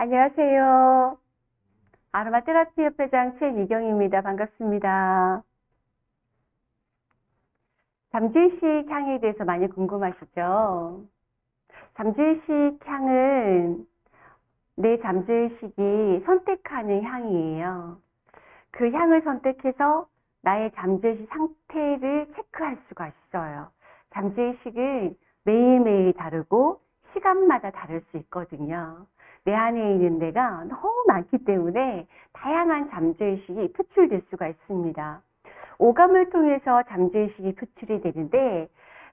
안녕하세요. 아로마 테라피 협회장 최미경입니다. 반갑습니다. 잠재의식 향에 대해서 많이 궁금하시죠? 잠재의식 향은 내 잠재의식이 선택하는 향이에요. 그 향을 선택해서 나의 잠재의식 상태를 체크할 수가 있어요. 잠재의식은 매일매일 다르고 시간마다 다를 수 있거든요. 내 안에 있는 데가 너무 많기 때문에 다양한 잠재의식이 표출될 수가 있습니다. 오감을 통해서 잠재의식이 표출이 되는데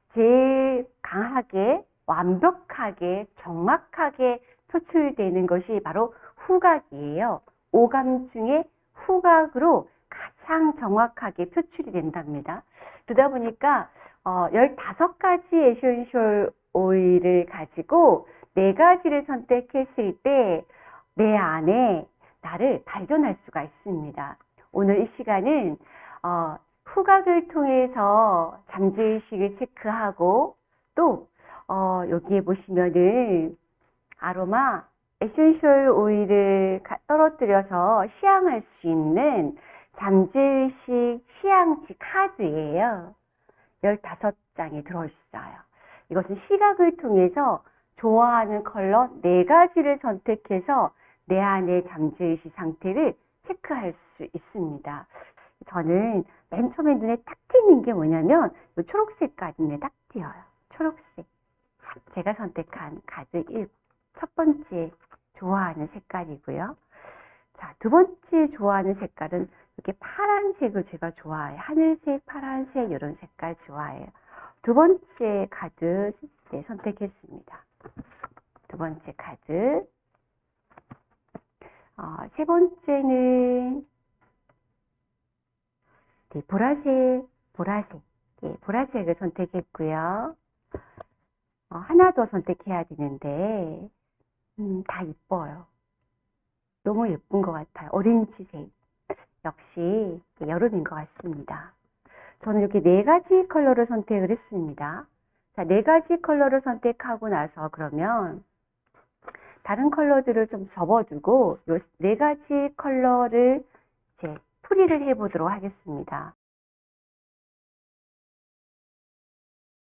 제일 강하게 완벽하게 정확하게 표출되는 것이 바로 후각이에요. 오감 중에 후각으로 가장 정확하게 표출이 된답니다. 그러다 보니까 어, 15가지 에센셜 오일을 가지고 네 가지를 선택했을 때 내 안에 나를 발견할 수가 있습니다. 오늘 이 시간은 어, 후각을 통해서 잠재의식을 체크하고 또 어, 여기에 보시면은 아로마 에센셜 오일을 떨어뜨려서 시향할 수 있는 잠재의식 시향지 카드예요. 15장이 들어있어요. 이것은 시각을 통해서 좋아하는 컬러 네 가지를 선택해서 내 안의 잠재의식 상태를 체크할 수 있습니다. 저는 맨 처음에 눈에 딱 띄는 게 뭐냐면 이 초록색깔이 눈에 딱 띄어요. 초록색. 제가 선택한 카드 1. 첫 번째 좋아하는 색깔이고요. 자, 두 번째 좋아하는 색깔은 이렇게 파란색을 제가 좋아해요. 하늘색, 파란색 이런 색깔 좋아해요. 두 번째 카드 네, 선택했습니다. 두 번째 카드. 어, 세 번째는 네, 보라색, 보라색. 예, 보라색을 선택했고요. 어, 하나 더 선택해야 되는데 음, 다 이뻐요. 너무 예쁜 것 같아요. 오렌지색. 역시 여름인 것 같습니다. 저는 이렇게 네 가지 컬러를 선택을 했습니다. 자, 네 가지 컬러를 선택하고 나서 그러면 다른 컬러들을 좀 접어두고 이 네 가지 컬러를 이제 풀이를 해보도록 하겠습니다.